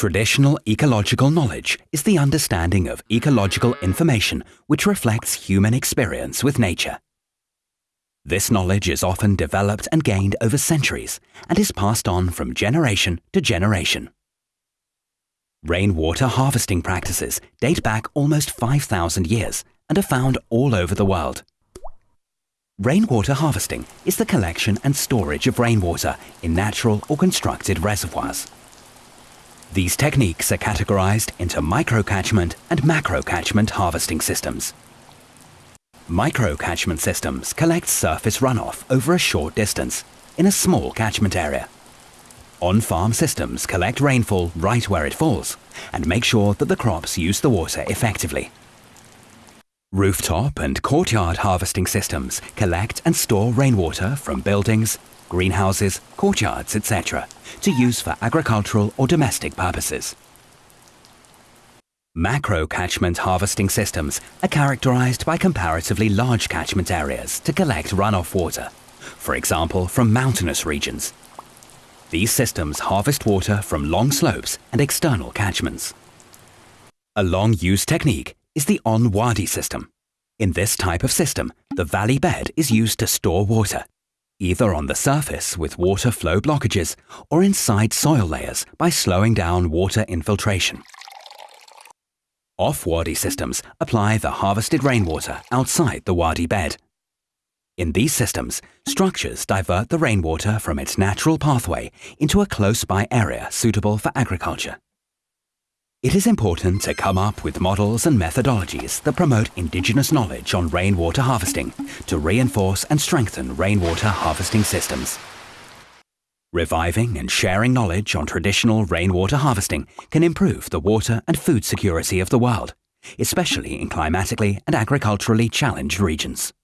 Traditional ecological knowledge is the understanding of ecological information which reflects human experience with nature. This knowledge is often developed and gained over centuries and is passed on from generation to generation. Rainwater harvesting practices date back almost 5,000 years and are found all over the world. Rainwater harvesting is the collection and storage of rainwater in natural or constructed reservoirs. These techniques are categorized into microcatchment and macrocatchment harvesting systems. Microcatchment systems collect surface runoff over a short distance in a small catchment area. On-farm systems collect rainfall right where it falls and make sure that the crops use the water effectively. Rooftop and courtyard harvesting systems collect and store rainwater from buildings, greenhouses, courtyards, etc. to use for agricultural or domestic purposes. Macro catchment harvesting systems are characterized by comparatively large catchment areas to collect runoff water, for example from mountainous regions. These systems harvest water from long slopes and external catchments. A long-used technique is the on-wadi system. In this type of system, the valley bed is used to store water either on the surface with water flow blockages or inside soil layers by slowing down water infiltration. Off-wadi systems apply the harvested rainwater outside the wadi bed. In these systems, structures divert the rainwater from its natural pathway into a close-by area suitable for agriculture. It is important to come up with models and methodologies that promote indigenous knowledge on rainwater harvesting to reinforce and strengthen rainwater harvesting systems. Reviving and sharing knowledge on traditional rainwater harvesting can improve the water and food security of the world, especially in climatically and agriculturally challenged regions.